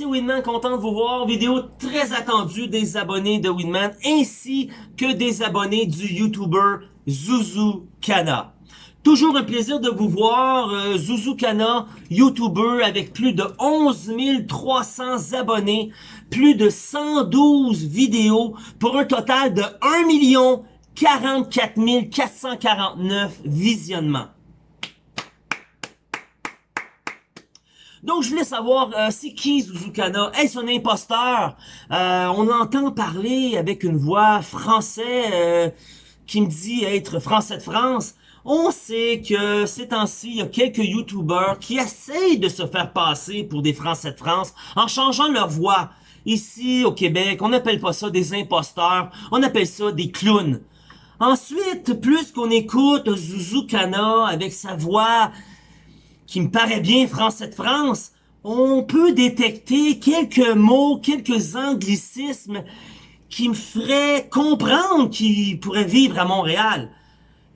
c'est Winman, content de vous voir. Vidéo très attendue des abonnés de Winman ainsi que des abonnés du YouTuber Zuzu Kana. Toujours un plaisir de vous voir, euh, Zuzu Kana, YouTuber avec plus de 11 300 abonnés, plus de 112 vidéos pour un total de 1 44 449 visionnements. Donc, je voulais savoir, euh, c'est qui Zuzukana? Est-ce un imposteur? Euh, on entend parler avec une voix français euh, qui me dit être français de France. On sait que ces temps-ci, il y a quelques YouTubers qui essayent de se faire passer pour des Français de France en changeant leur voix. Ici, au Québec, on n'appelle pas ça des imposteurs, on appelle ça des clowns. Ensuite, plus qu'on écoute Zuzukana avec sa voix qui me paraît bien français de France, on peut détecter quelques mots, quelques anglicismes qui me feraient comprendre qu'il pourrait vivre à Montréal.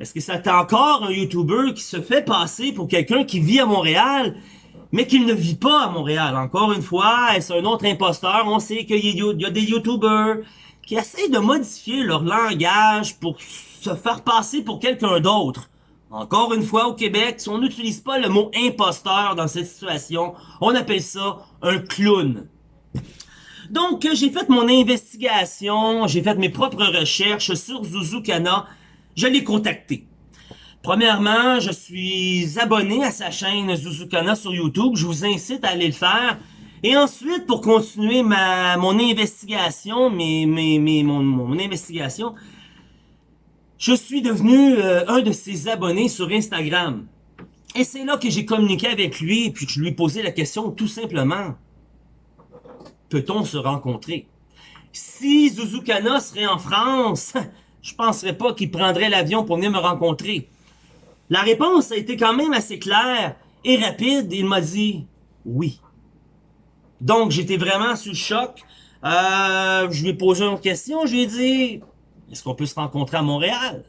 Est-ce que c'est encore un YouTuber qui se fait passer pour quelqu'un qui vit à Montréal, mais qui ne vit pas à Montréal? Encore une fois, est-ce un autre imposteur? On sait qu'il y a des YouTubers qui essayent de modifier leur langage pour se faire passer pour quelqu'un d'autre. Encore une fois, au Québec, si on n'utilise pas le mot imposteur dans cette situation, on appelle ça un clown. Donc, j'ai fait mon investigation, j'ai fait mes propres recherches sur Zuzukana, je l'ai contacté. Premièrement, je suis abonné à sa chaîne Zuzukana sur YouTube, je vous incite à aller le faire. Et ensuite, pour continuer ma mon investigation, mes, mes, mes mon, mon investigation, je suis devenu euh, un de ses abonnés sur Instagram. Et c'est là que j'ai communiqué avec lui, puis je lui ai posé la question tout simplement. Peut-on se rencontrer? Si Zuzukana serait en France, je penserais pas qu'il prendrait l'avion pour venir me rencontrer. La réponse a été quand même assez claire et rapide. Il m'a dit oui. Donc, j'étais vraiment sous choc. Euh, je lui ai posé une question. Je lui ai dit, est-ce qu'on peut se rencontrer à Montréal?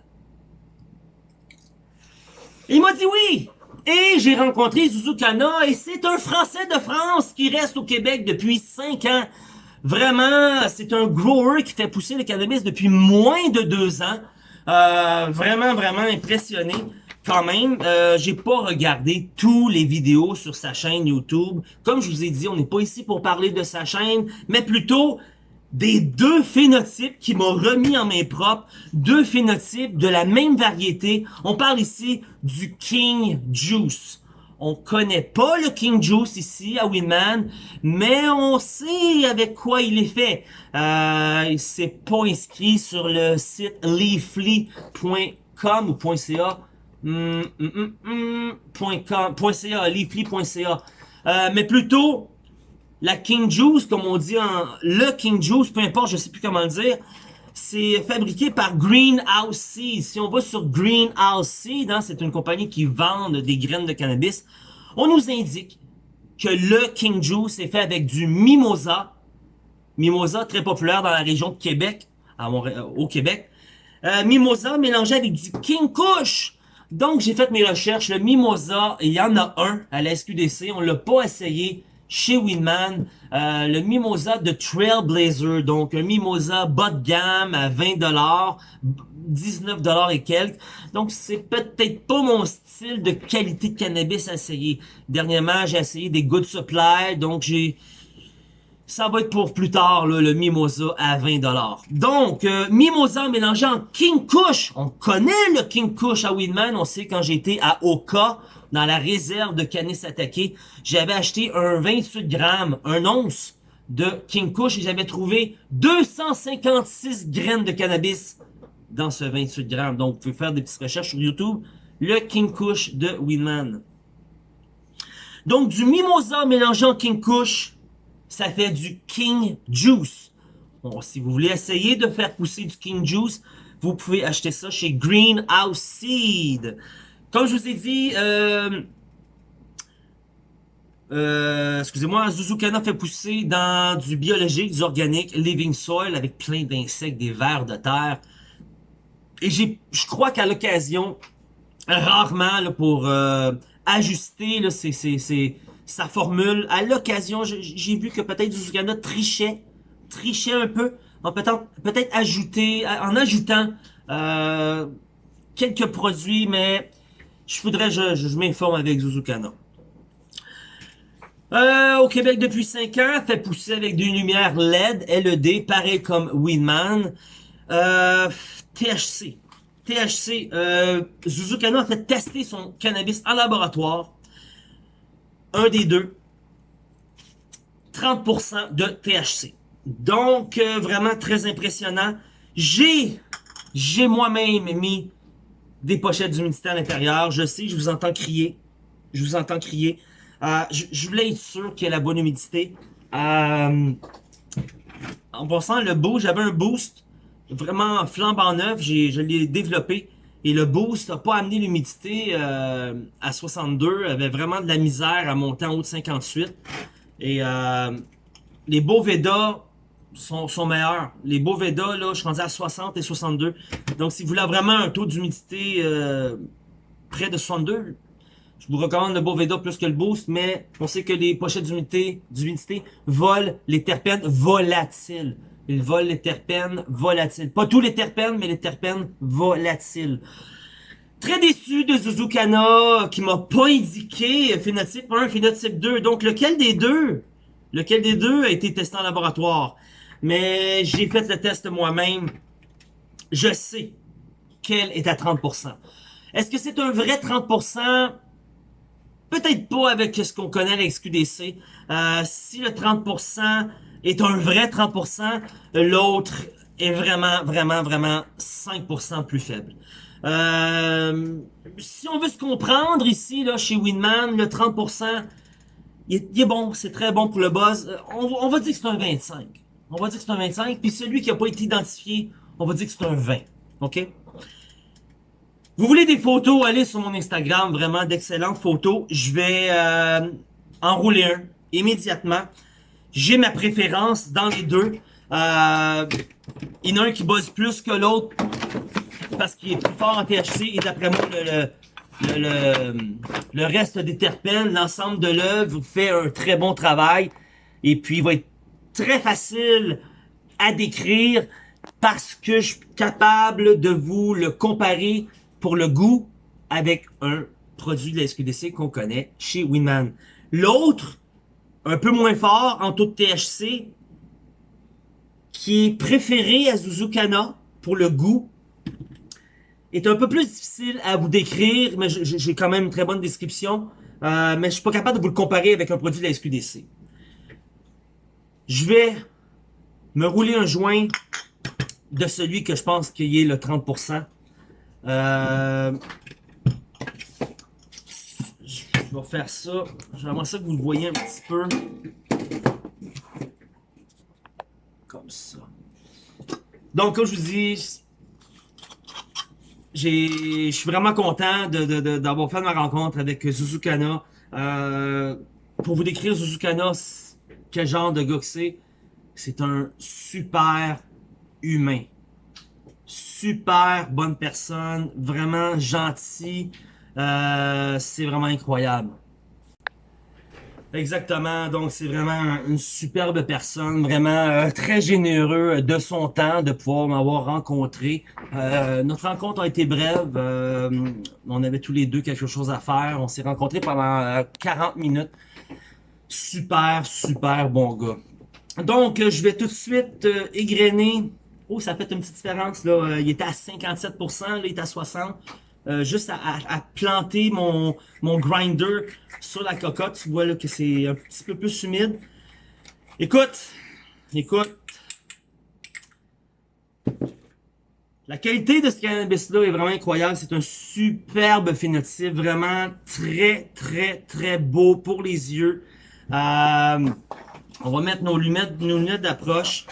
Il m'a dit oui! Et j'ai rencontré Zuzukana et c'est un Français de France qui reste au Québec depuis 5 ans. Vraiment, c'est un grower qui fait pousser le cannabis depuis moins de deux ans. Euh, vraiment, vraiment impressionné. Quand même, euh, j'ai pas regardé tous les vidéos sur sa chaîne YouTube. Comme je vous ai dit, on n'est pas ici pour parler de sa chaîne, mais plutôt des deux phénotypes qui m'ont remis en main propre, deux phénotypes de la même variété. On parle ici du King Juice. On connaît pas le King Juice ici à Winman, mais on sait avec quoi il est fait. Euh, c'est pas inscrit sur le site leafly.com ou .ca. Mm, mm, mm, .ca, leafly.ca. Mais plutôt la King Juice, comme on dit en... Le King Juice, peu importe, je sais plus comment le dire, c'est fabriqué par Greenhouse Seed. Si on va sur Greenhouse Seed, hein, c'est une compagnie qui vend des graines de cannabis, on nous indique que le King Juice est fait avec du Mimosa. Mimosa, très populaire dans la région de Québec, à au Québec. Euh, mimosa mélangé avec du King Kush. Donc, j'ai fait mes recherches. Le Mimosa, il y en a un à la SQDC. On l'a pas essayé chez Winman, euh, le Mimosa de Trailblazer, donc un Mimosa bas de gamme à 20$, 19$ et quelques. Donc c'est peut-être pas mon style de qualité de cannabis à essayer. Dernièrement, j'ai essayé des Good Supply, donc j'ai... Ça va être pour plus tard, le Mimosa à 20$. Donc, euh, Mimosa mélangé en King Kush. On connaît le King Kush à Winman. On sait quand j'étais à Oka, dans la réserve de Canis attaqué, j'avais acheté un 28 grammes, un once de King Kush et j'avais trouvé 256 graines de cannabis dans ce 28 grammes. Donc, vous pouvez faire des petites recherches sur YouTube. Le King Kush de Winman. Donc, du mimosa mélangé en King Kush, ça fait du King Juice. Bon, si vous voulez essayer de faire pousser du King Juice, vous pouvez acheter ça chez Greenhouse Seed. Comme je vous ai dit, euh, euh, excusez-moi, Zuzukana fait pousser dans du biologique, du organique, living soil avec plein d'insectes, des vers de terre. Et j'ai, je crois qu'à l'occasion, rarement pour euh, ajuster là, ces, ces, sa formule. À l'occasion, j'ai vu que peut-être Zuzukana trichait, trichait un peu, en peut-être peut ajouter, en ajoutant euh, quelques produits, mais je voudrais, je, m'informe avec Zuzukana. Euh, au Québec depuis 5 ans, fait pousser avec des lumières LED, LED, pareil comme Winman. Euh, THC. THC. Euh, Zuzukano a fait tester son cannabis en laboratoire. Un des deux. 30% de THC. Donc, euh, vraiment très impressionnant. J'ai, moi-même mis des pochettes d'humidité à l'intérieur. Je sais, je vous entends crier. Je vous entends crier. Euh, je, voulais être sûr qu'il y ait la bonne humidité. Euh, en passant, le boost, j'avais un boost vraiment flambant neuf. Je l'ai développé. Et le boost n'a pas amené l'humidité euh, à 62. avait vraiment de la misère à monter en haut de 58. Et les beaux Veda sont, meilleurs. Les beaux Veda, là, je suis rendu à 60 et 62. Donc, si vous voulez vraiment un taux d'humidité près de 62, je vous recommande le Boveda plus que le Boost, mais on sait que les pochettes d'humidité volent les terpènes volatiles. Ils volent les terpènes volatiles. Pas tous les terpènes, mais les terpènes volatiles. Très déçu de Zuzukana, qui m'a pas indiqué phénotype 1, phénotype 2. Donc, lequel des deux? Lequel des deux a été testé en laboratoire? Mais j'ai fait le test moi-même. Je sais qu'elle est à 30%. Est-ce que c'est un vrai 30%? Peut-être pas avec ce qu'on connaît à l'XQDC. Euh, si le 30% est un vrai 30%, l'autre est vraiment, vraiment, vraiment 5% plus faible. Euh, si on veut se comprendre ici, là, chez Winman, le 30%, il est, bon, c'est très bon pour le buzz. Euh, on, va dire que c'est un 25. On va dire que c'est un 25. Puis celui qui n'a pas été identifié, on va dire que c'est un 20. OK? Vous voulez des photos, allez sur mon Instagram, vraiment d'excellentes photos. Je vais euh, enrouler un immédiatement. J'ai ma préférence dans les deux. Euh, il y en a un qui buzz plus que l'autre parce qu'il est plus fort en THC et d'après moi, le, le, le, reste des terpènes, l'ensemble de l'œuvre fait un très bon travail et puis il va être très facile à décrire parce que je suis capable de vous le comparer pour le goût avec un produit de la SQDC qu'on connaît chez Winman. L'autre, un peu moins fort en taux de THC, qui est préféré à Zuzukana pour le goût, est un peu plus difficile à vous décrire, mais j'ai quand même une très bonne description. Euh, mais je suis pas capable de vous le comparer avec un produit de la SQDC. Je vais me rouler un joint de celui que je pense qu'il est le 30%. Euh, vais faire ça. J'aimerais ça que vous le voyez un petit peu. Comme ça. Donc, comme je vous dis, je suis vraiment content d'avoir fait ma rencontre avec Zuzukana. Euh, pour vous décrire Zuzukana, quel genre de gars que c'est, c'est un super humain super bonne personne, vraiment gentil. Euh, c'est vraiment incroyable. Exactement, donc c'est vraiment une superbe personne, vraiment euh, très généreux de son temps de pouvoir m'avoir rencontré. Euh, notre rencontre a été brève, on avait tous les deux quelque chose à faire, on s'est rencontrés pendant 40 minutes. Super, super bon gars. Donc, je vais tout de suite égrener Oh, ça fait une petite différence. Euh, il était à 57%, là, il est à 60%. Euh, juste à, planter mon, mon grinder sur la cocotte. Tu vois là, que c'est un petit peu plus humide. Écoute, écoute. La qualité de ce cannabis-là est vraiment incroyable. C'est un superbe phénotype. Vraiment très, très, très beau pour les yeux. Euh, on va mettre nos lunettes, nos lunettes d'approche.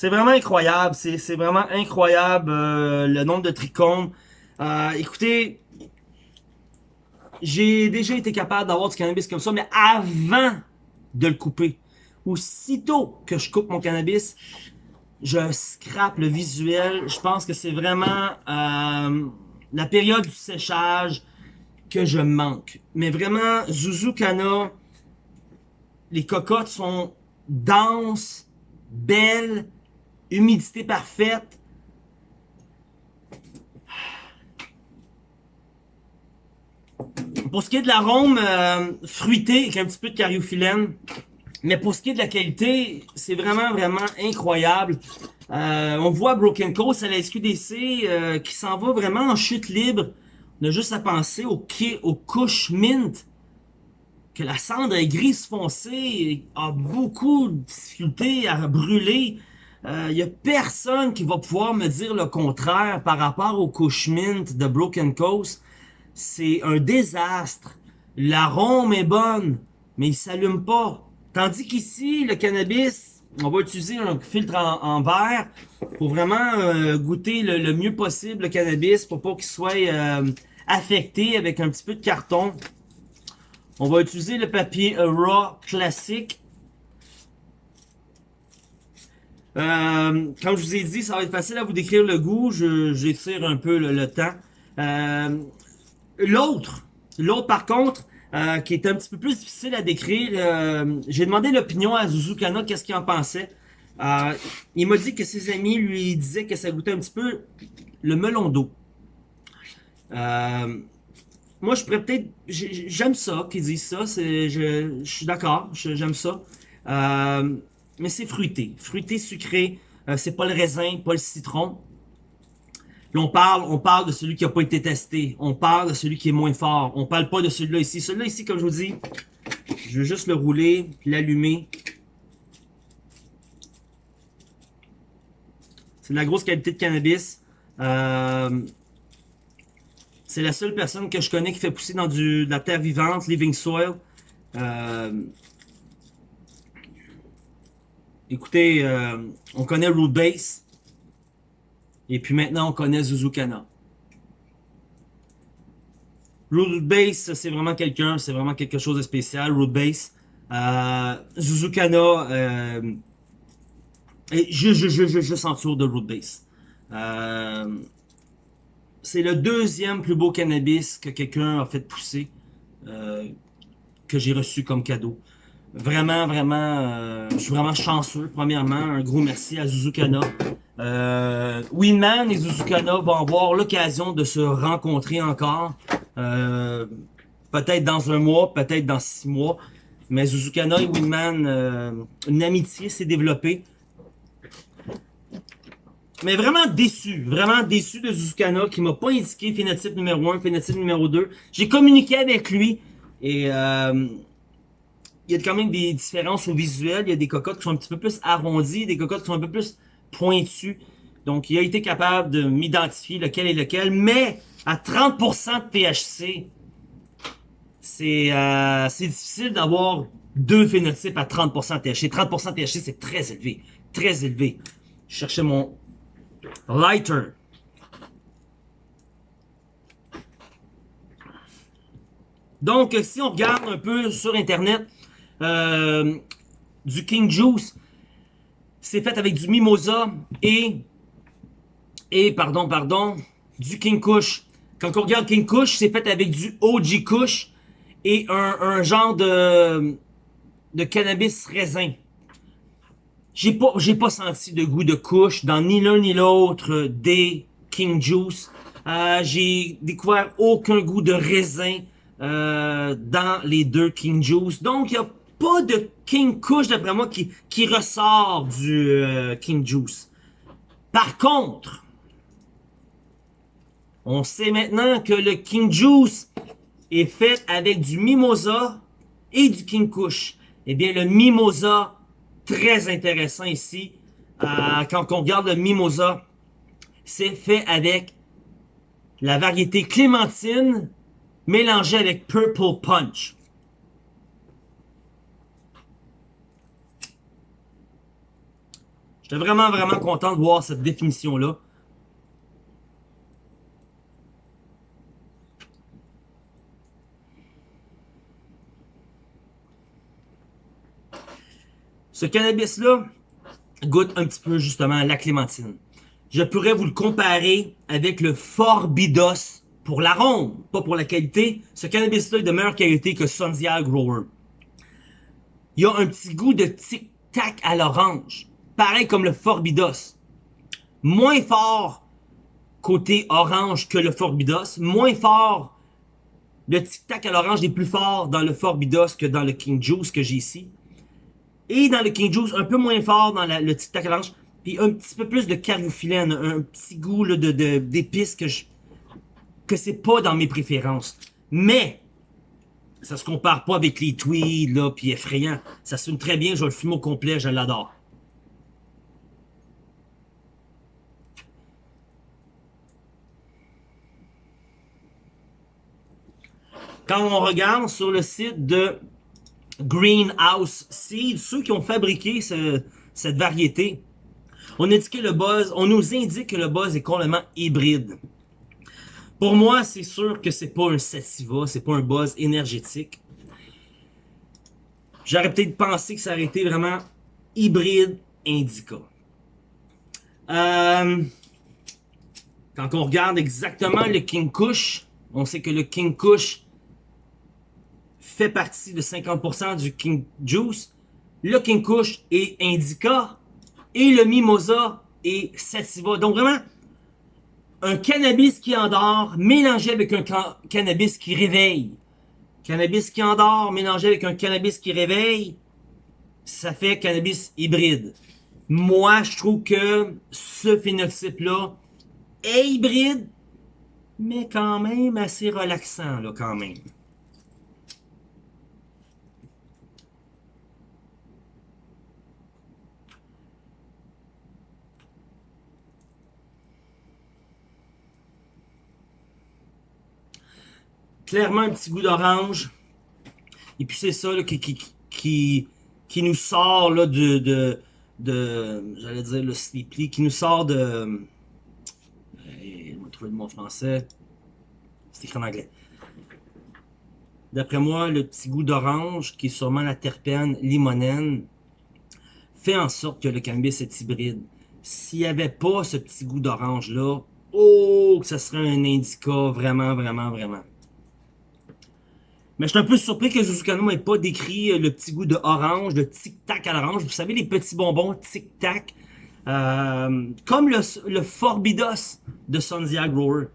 C'est vraiment incroyable. C'est vraiment incroyable euh, le nombre de trichomes. Euh, écoutez, j'ai déjà été capable d'avoir du cannabis comme ça, mais avant de le couper, aussitôt que je coupe mon cannabis, je scrape le visuel. Je pense que c'est vraiment euh, la période du séchage que je manque. Mais vraiment, Zuzukana, les cocottes sont denses, belles, humidité parfaite. Pour ce qui est de l'arôme euh, fruité avec un petit peu de cariophyllène, mais pour ce qui est de la qualité, c'est vraiment, vraiment incroyable. Euh, on voit Broken Coast à la SQDC euh, qui s'en va vraiment en chute libre. On a juste à penser au, au couche mint, que la cendre est grise foncée, a beaucoup de difficultés à brûler. Il euh, n'y a personne qui va pouvoir me dire le contraire par rapport au couche mint de Broken Coast. C'est un désastre. L'arôme est bonne, mais il s'allume pas. Tandis qu'ici, le cannabis, on va utiliser un filtre en, verre pour vraiment euh, goûter le, mieux possible le cannabis pour pas qu'il soit euh, affecté avec un petit peu de carton. On va utiliser le papier raw classique. Euh, comme je vous ai dit, ça va être facile à vous décrire le goût. J'étire un peu le, temps. L'autre, l'autre par contre, euh, qui est un petit peu plus difficile à décrire. Euh, j'ai demandé l'opinion à Zuzukana, qu'est-ce qu'il en pensait. Euh, il m'a dit que ses amis lui disaient que ça goûtait un petit peu le melon d'eau. moi, je pourrais peut-être... J'aime ça qu'ils disent ça. Je, je suis d'accord, j'aime ça. Mais c'est fruité. Fruité, sucré. c'est pas le raisin, pas le citron. Là, on parle, on parle de celui qui n'a pas été testé. On parle de celui qui est moins fort. On parle pas de celui-là ici. Celui-là ici, comme je vous dis, je vais juste le rouler, l'allumer. C'est de la grosse qualité de cannabis. Euh, c'est la seule personne que je connais qui fait pousser dans de la terre vivante, living soil. Euh, écoutez, euh, on connaît Root Base. Et puis maintenant, on connaît Zuzukana. Root Base, c'est vraiment quelqu'un, c'est vraiment quelque chose de spécial. Root Base. Euh, Zuzukana, euh, je, je, je s'entoure de Root Base. Euh, c'est le deuxième plus beau cannabis que quelqu'un a fait pousser, euh, que j'ai reçu comme cadeau. Vraiment, vraiment, euh, je suis vraiment chanceux. Premièrement, un gros merci à Zuzukana. Euh, Winman et Zuzukana vont avoir l'occasion de se rencontrer encore. Euh, peut-être dans un mois, peut-être dans six mois. Mais Zuzukana et Winman, une amitié s'est développée. Mais vraiment déçu, vraiment déçu de Zuzukana qui m'a pas indiqué phénotype numéro 1, phénotype numéro 2. J'ai communiqué avec lui et il y a quand même des différences au visuel. Il y a des cocottes qui sont un petit peu plus arrondies, des cocottes qui sont un peu plus pointues. Donc, il a été capable de m'identifier lequel est lequel. Mais, à 30% de THC, euh, c'est difficile d'avoir deux phénotypes à 30% de THC. 30% de THC, c'est très élevé. Très élevé. Je cherchais mon lighter. Donc, si on regarde un peu sur Internet, euh, du King Juice. C'est fait avec du Mimosa et, et pardon, pardon, du King Kush. Quand on regarde King Kush, c'est fait avec du OG Kush et un, un genre de, de cannabis raisin. J'ai pas, j'ai pas senti de goût de Kush dans ni l'un ni l'autre des King Juice. Euh, j'ai découvert aucun goût de raisin euh, dans les deux King Juice. Donc, il y a pas de King Kush, d'après moi, qui, qui ressort du euh, King Juice. Par contre, on sait maintenant que le King Juice est fait avec du Mimosa et du King Kush. Eh bien, le Mimosa, très intéressant ici. Euh, quand on regarde le Mimosa, c'est fait avec la variété Clémentine mélangée avec Purple Punch. J'étais vraiment, vraiment content de voir cette définition-là. Ce cannabis-là, goûte un petit peu justement la clémentine. Je pourrais vous le comparer avec le Forbidos pour l'arôme, pas pour la qualité. Ce cannabis-là est de meilleure qualité que Sundial Grower. Il y a un petit goût de tic-tac à l'orange. Pareil comme le Forbidos. Moins fort côté orange que le Forbidos. Moins fort. Le tic-tac à l'orange est plus fort dans le Forbidos que dans le King Juice que j'ai ici. Et dans le King Juice, un peu moins fort dans le tic-tac à l'orange. Puis un petit peu plus de cariophyllène, un petit goût de d'épices que je que c'est pas dans mes préférences. Mais ça se compare pas avec les tweeds là puis effrayant. Ça sonne très bien, je le fume au complet, je l'adore. Quand on regarde sur le site de Greenhouse Seed, ceux qui ont fabriqué cette variété, on, le buzz, on nous indique que le buzz est complètement hybride. Pour moi, c'est sûr que c'est pas un sativa, c'est pas un buzz énergétique. J'aurais peut-être pensé que ça aurait été vraiment hybride indica. Euh, quand on regarde exactement le King Kush, on sait que le King Kush fait partie de 50% du King Juice. Le King Kush est indica et le Mimosa est sativa. Donc vraiment, un cannabis qui endort mélangé avec un cannabis qui réveille. Cannabis qui endort mélangé avec un cannabis qui réveille, ça fait cannabis hybride. Moi, je trouve que ce phénotype-là est hybride, mais quand même assez relaxant, là, quand même. Clairement un petit goût d'orange. Et puis c'est ça qui, qui, qui, nous sort là, de, de, de j'allais dire le sleepy, qui nous sort de... on va trouver le mot français. C'est écrit en anglais. D'après moi, le petit goût d'orange, qui est sûrement la terpène limonène, fait en sorte que le cannabis est hybride. S'il n'y avait pas ce petit goût d'orange-là, oh, que ça serait un indica vraiment, vraiment, vraiment. Mais je suis un peu surpris que Zuzukano n'ait pas décrit euh, le petit goût de orange, de tic-tac à l'orange. Vous savez, les petits bonbons tic-tac. Euh, comme le, Forbidos de Sunzia Grower.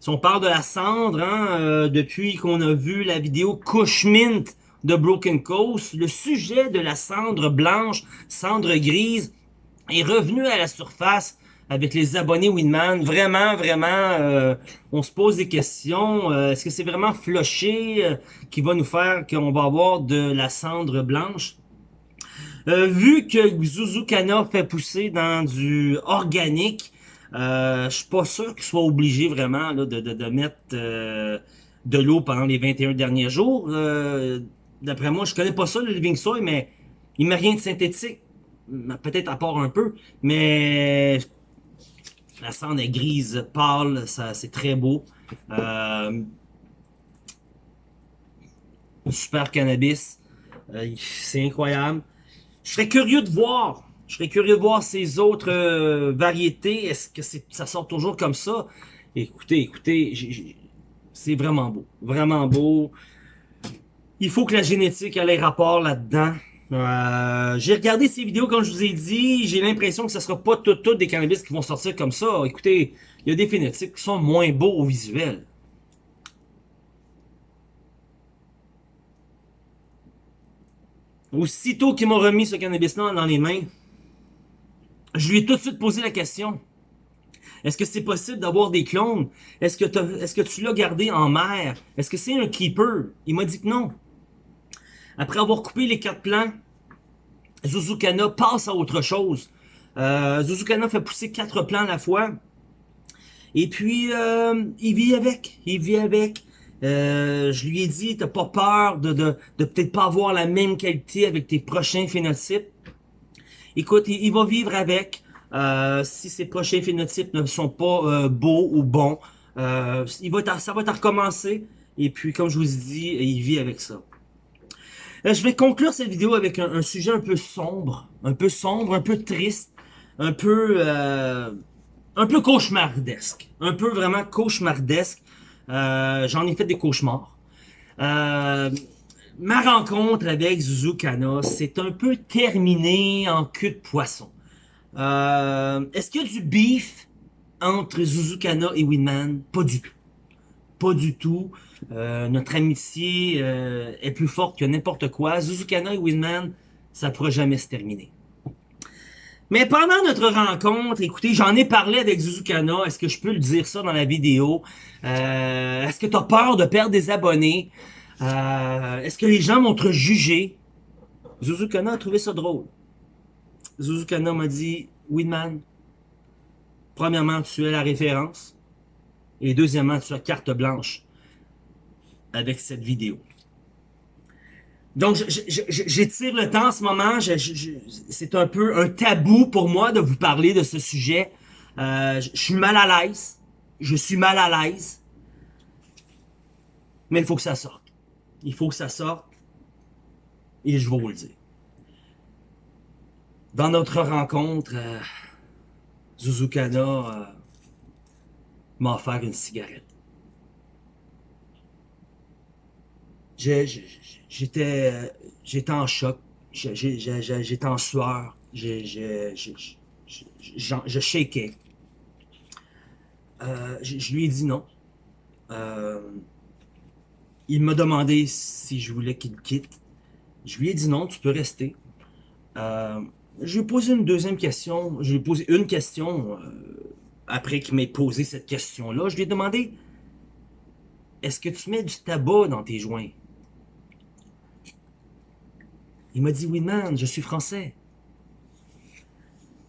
Si on parle de la cendre, hein, euh, depuis qu'on a vu la vidéo Kush Mint de Broken Coast, le sujet de la cendre blanche, cendre grise, est revenu à la surface avec les abonnés Winman. Vraiment, vraiment, euh, on se pose des questions. Euh, est-ce que c'est vraiment Flusher euh, qui va nous faire qu'on va avoir de la cendre blanche? vu que Zuzukana fait pousser dans du organique, je suis pas sûr qu'il soit obligé vraiment de, mettre de l'eau pendant les 21 derniers jours. D'après moi, je connais pas ça, le Living Soy, mais il met rien de synthétique peut-être à part un peu, mais la cendre est grise pâle, c'est très beau. Euh, super cannabis, euh, c'est incroyable. Je serais curieux de voir, je serais curieux de voir ces autres euh, variétés. Est-ce que ça sort toujours comme ça? Écoutez, écoutez, c'est vraiment beau, vraiment beau. Il faut que la génétique ait les rapports là-dedans. Euh, j'ai regardé ces vidéos, comme je vous ai dit, j'ai l'impression que ce sera pas tout, des cannabis qui vont sortir comme ça. Écoutez, il y a des phénotypes qui sont moins beaux au visuel. Aussitôt qu'il m'a remis ce cannabis-là dans les mains, je lui ai tout de suite posé la question. Est-ce que c'est possible d'avoir des clones? Est-ce que, est-ce que tu l'as gardé en mer? Est-ce que c'est un keeper? Il m'a dit que non. Après avoir coupé les quatre plants, Zuzukana passe à autre chose. Euh, Zuzukana fait pousser quatre plants à la fois. Et puis, euh, il vit avec. Il vit avec. Euh, je lui ai dit, t'as pas peur de, de, de peut-être pas avoir la même qualité avec tes prochains phénotypes? Écoute, il, va vivre avec. Euh, si ses prochains phénotypes ne sont pas euh, beaux ou bons, Euh, il va ça va recommencer. Et puis, comme je vous ai dit, il vit avec ça. Euh, je vais conclure cette vidéo avec un, sujet un peu sombre, un peu sombre, un peu triste, un peu, euh, un peu cauchemardesque, un peu vraiment cauchemardesque. Euh, J'en ai fait des cauchemars. Euh, ma rencontre avec Zuzukana s'est un peu terminée en queue de poisson. Euh, Est-ce qu'il y a du beef entre Zuzukana et Winman? Pas du tout. Pas du tout. Euh, notre amitié euh, est plus forte que n'importe quoi. Zuzukana et Winman, ça pourra jamais se terminer. Mais pendant notre rencontre, écoutez, j'en ai parlé avec Zuzukana. Est-ce que je peux le dire ça dans la vidéo? Euh, Est-ce que tu as peur de perdre des abonnés? Est-ce que les gens vont te juger? Zuzukana a trouvé ça drôle. Zuzukana m'a dit, Winman, premièrement, tu es la référence. Et deuxièmement, tu as carte blanche avec cette vidéo. Donc, j'étire le temps en ce moment. C'est un peu un tabou pour moi de vous parler de ce sujet. Euh, je suis mal à l'aise. Je suis mal à l'aise. Mais il faut que ça sorte. Il faut que ça sorte. Et je vais vous le dire. Dans notre rencontre, euh, Zuzukana m'a offert une cigarette. J'étais j'étais en choc, j'étais en sueur, je. Euh, je lui ai dit non. Euh, il m'a demandé si je voulais qu'il quitte. Je lui ai dit non, tu peux rester. Euh, je lui ai posé une deuxième question. Je lui ai posé une question après qu'il m'ait posé cette question-là. Je lui ai demandé Est-ce que tu mets du tabac dans tes joints? Il m'a dit, oui, man, je suis français.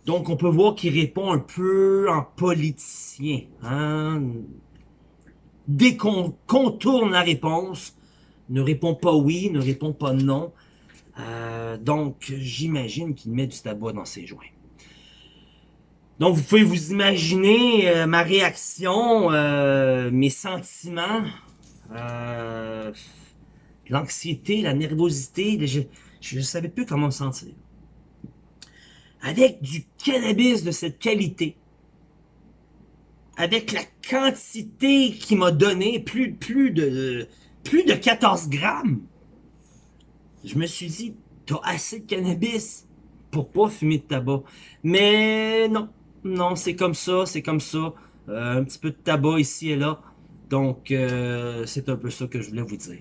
Donc, on peut voir qu'il répond un peu en politicien. Hein? Dès qu'on contourne la réponse, ne répond pas oui, ne répond pas non. Euh, donc, j'imagine qu'il met du tabac dans ses joints. Donc, vous pouvez vous imaginer euh, ma réaction, euh, mes sentiments, l'anxiété, la nervosité. Je ne savais plus comment me sentir. Avec du cannabis de cette qualité, avec la quantité qu'il m'a donné, plus, plus, de, plus de 14 grammes, je me suis dit, t'as assez de cannabis pour pas fumer de tabac? Mais non, non, c'est comme ça, c'est comme ça. Euh, un petit peu de tabac ici et là. Donc, euh, c'est un peu ça que je voulais vous dire.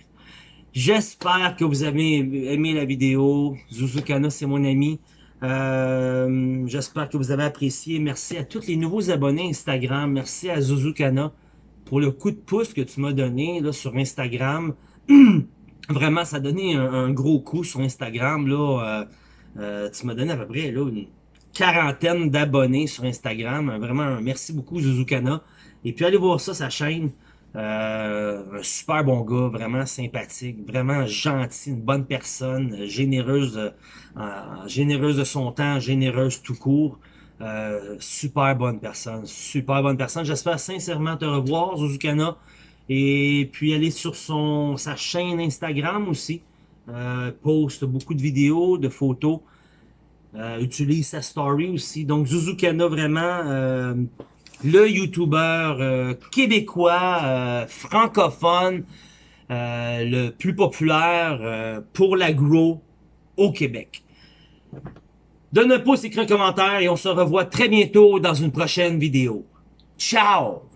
J'espère que vous avez aimé la vidéo. Zuzukana, c'est mon ami. Euh, J'espère que vous avez apprécié. Merci à tous les nouveaux abonnés Instagram. Merci à Zuzukana pour le coup de pouce que tu m'as donné là, sur Instagram. Vraiment, ça a donné un, gros coup sur Instagram. Là, euh, tu m'as donné à peu près là, une quarantaine d'abonnés sur Instagram. Vraiment, merci beaucoup Zuzukana. Et puis allez voir ça, sa chaîne. Euh, un super bon gars, vraiment sympathique, vraiment gentil, une bonne personne, généreuse, euh, généreuse de son temps, généreuse tout court. Euh, super bonne personne, super bonne personne. J'espère sincèrement te revoir, Zuzukana. Et puis aller sur son sa chaîne Instagram aussi. Euh, poste beaucoup de vidéos, de photos. Euh, utilise sa story aussi. Donc Zuzukana vraiment le YouTuber euh, québécois, euh, francophone, euh, le plus populaire pour l'agro au Québec. Donne un pouce, écris un commentaire et on se revoit très bientôt dans une prochaine vidéo. Ciao!